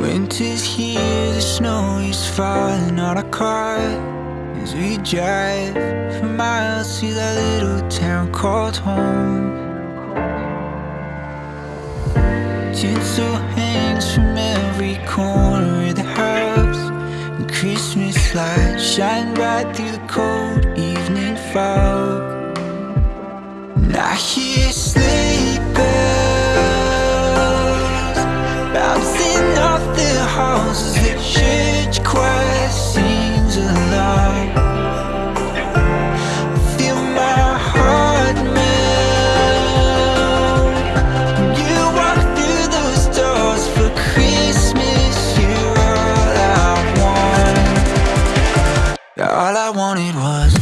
Winter's here, the snow is falling on our car. As we drive for miles to that little town called home. Tinsel hangs from every corner of the house. And Christmas lights shine bright through the cold evening fog. And I hear sleigh All I wanted was